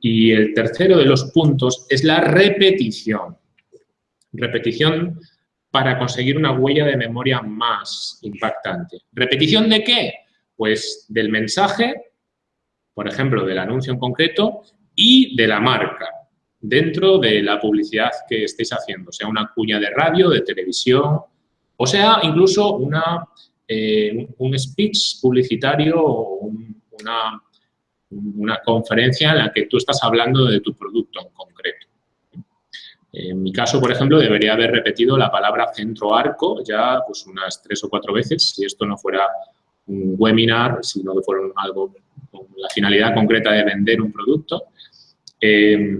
Y el tercero de los puntos es la repetición. Repetición para conseguir una huella de memoria más impactante. ¿Repetición de qué? Pues del mensaje, por ejemplo, del anuncio en concreto, y de la marca, dentro de la publicidad que estéis haciendo, sea una cuña de radio, de televisión, o sea, incluso una, eh, un speech publicitario o una, una conferencia en la que tú estás hablando de tu producto en concreto. En mi caso, por ejemplo, debería haber repetido la palabra centro arco ya pues unas tres o cuatro veces, si esto no fuera un webinar, si no fuera algo con la finalidad concreta de vender un producto. Eh,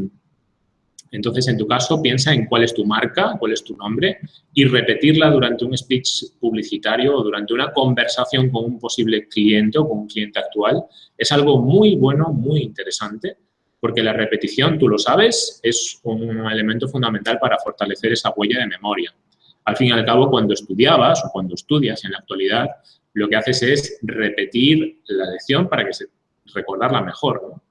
entonces, en tu caso, piensa en cuál es tu marca, cuál es tu nombre y repetirla durante un speech publicitario o durante una conversación con un posible cliente o con un cliente actual. Es algo muy bueno, muy interesante, porque la repetición, tú lo sabes, es un elemento fundamental para fortalecer esa huella de memoria. Al fin y al cabo, cuando estudiabas o cuando estudias en la actualidad, lo que haces es repetir la lección para que se recordarla mejor, ¿no?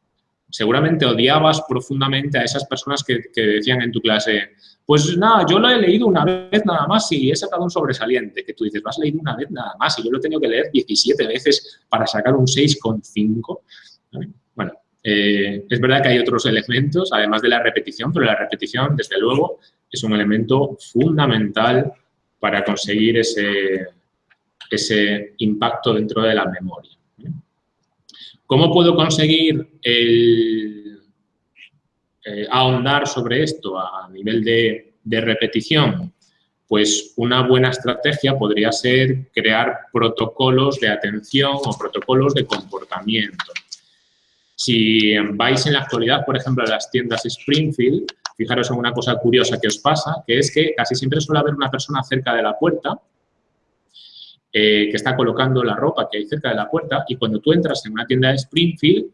Seguramente odiabas profundamente a esas personas que, decían en tu clase, pues nada, yo lo he leído una vez nada más y he sacado un sobresaliente, que tú dices, lo has leído una vez nada más y yo lo he tenido que leer 17 veces para sacar un 6,5. Bueno, eh, es verdad que hay otros elementos, además de la repetición, pero la repetición, desde luego, es un elemento fundamental para conseguir ese, ese impacto dentro de la memoria. ¿Cómo puedo conseguir eh, ahondar sobre esto a nivel de, de repetición? Pues una buena estrategia podría ser crear protocolos de atención o protocolos de comportamiento. Si vais en la actualidad, por ejemplo, a las tiendas Springfield, fijaros en una cosa curiosa que os pasa, que es que casi siempre suele haber una persona cerca de la puerta eh, que está colocando la ropa que hay cerca de la puerta y cuando tú entras en una tienda de Springfield,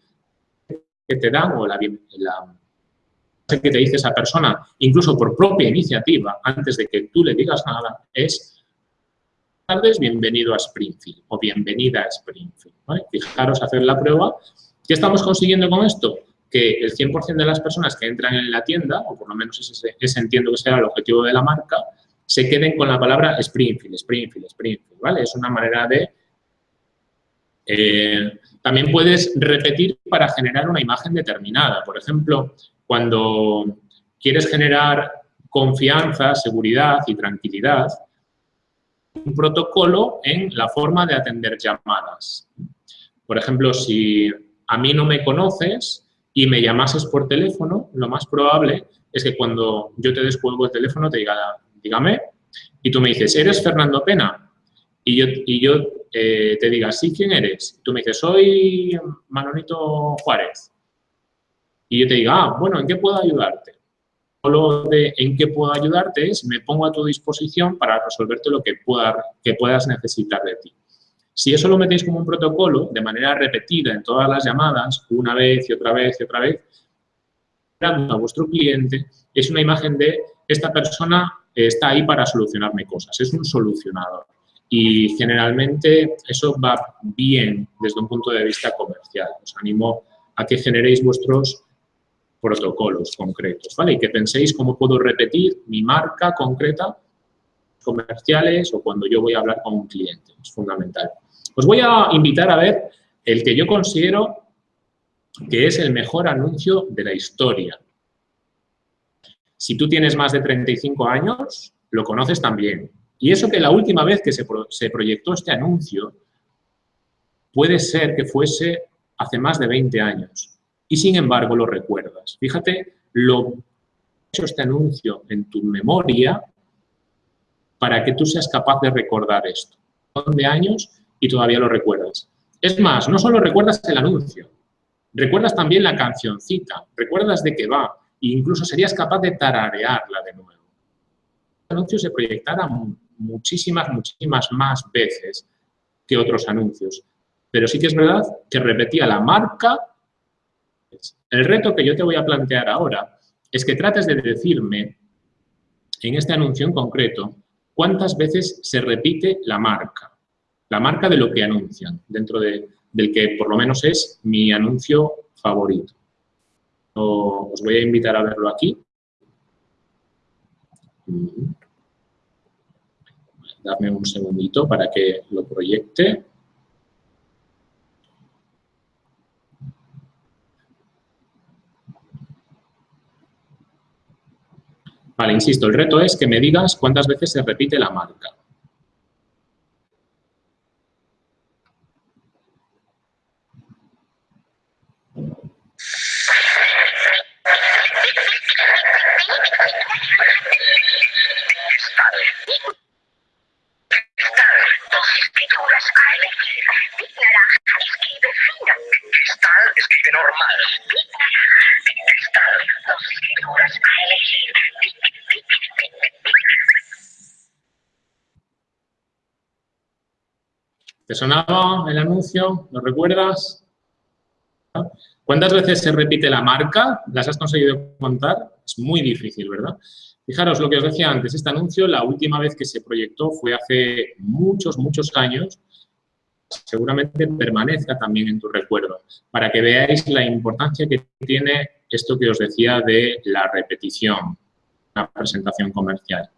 que te dan o la, la que te dice esa persona, incluso por propia iniciativa, antes de que tú le digas nada, es tardes, bienvenido a Springfield o bienvenida a Springfield. Fijaros, hacer la prueba. ¿Qué estamos consiguiendo con esto? Que el 100% de las personas que entran en la tienda, o por lo menos ese, ese entiendo que será el objetivo de la marca, se queden con la palabra Springfield, Springfield, Springfield, ¿vale? Es una manera de... Eh, también puedes repetir para generar una imagen determinada. Por ejemplo, cuando quieres generar confianza, seguridad y tranquilidad, un protocolo en la forma de atender llamadas. Por ejemplo, si a mí no me conoces y me llamases por teléfono, lo más probable es que cuando yo te descuelgo el teléfono te diga, dígame, y tú me dices, ¿eres Fernando Pena? Y yo, y yo eh, te diga, sí, ¿quién eres? Tú me dices, soy Manolito Juárez. Y yo te diga, ah, bueno, ¿en qué puedo ayudarte? Lo de en qué puedo ayudarte es, me pongo a tu disposición para resolverte lo que, pueda, que puedas necesitar de ti. Si eso lo metéis como un protocolo, de manera repetida en todas las llamadas, una vez y otra vez y otra vez, a vuestro cliente, es una imagen de esta persona está ahí para solucionarme cosas, es un solucionador. Y generalmente eso va bien desde un punto de vista comercial. Os animo a que generéis vuestros protocolos concretos, ¿vale? Y que penséis cómo puedo repetir mi marca concreta comerciales o cuando yo voy a hablar con un cliente. Es fundamental. Os voy a invitar a ver el que yo considero que es el mejor anuncio de la historia. Si tú tienes más de 35 años, lo conoces también. Y eso que la última vez que se, proyectó este anuncio puede ser que fuese hace más de 20 años. Y sin embargo lo recuerdas. Fíjate lo hecho este anuncio en tu memoria para que tú seas capaz de recordar esto. Son de años y todavía lo recuerdas. Es más, no solo recuerdas el anuncio, recuerdas también la cancioncita, recuerdas de qué va, incluso serías capaz de tararearla de nuevo. El anuncio se proyectará muchísimas, muchísimas más veces que otros anuncios, pero sí que es verdad que repetía la marca. El reto que yo te voy a plantear ahora es que trates de decirme en este anuncio en concreto cuántas veces se repite la marca, la marca de lo que anuncian, dentro del que por lo menos es mi anuncio favorito. Os voy a invitar a verlo aquí. Dame un segundito para que lo proyecte. Vale, insisto, el reto es que me digas cuántas veces se repite la marca. ¿Te sonaba el anuncio? ¿Lo recuerdas? ¿Cuántas veces se repite la marca? ¿Las has conseguido contar? Es muy difícil, ¿verdad? Fijaros lo que os decía antes, este anuncio, la última vez que se proyectó fue hace muchos, muchos años. Seguramente permanezca también en tu recuerdo, para que veáis la importancia que tiene esto que os decía de la repetición, la presentación comercial.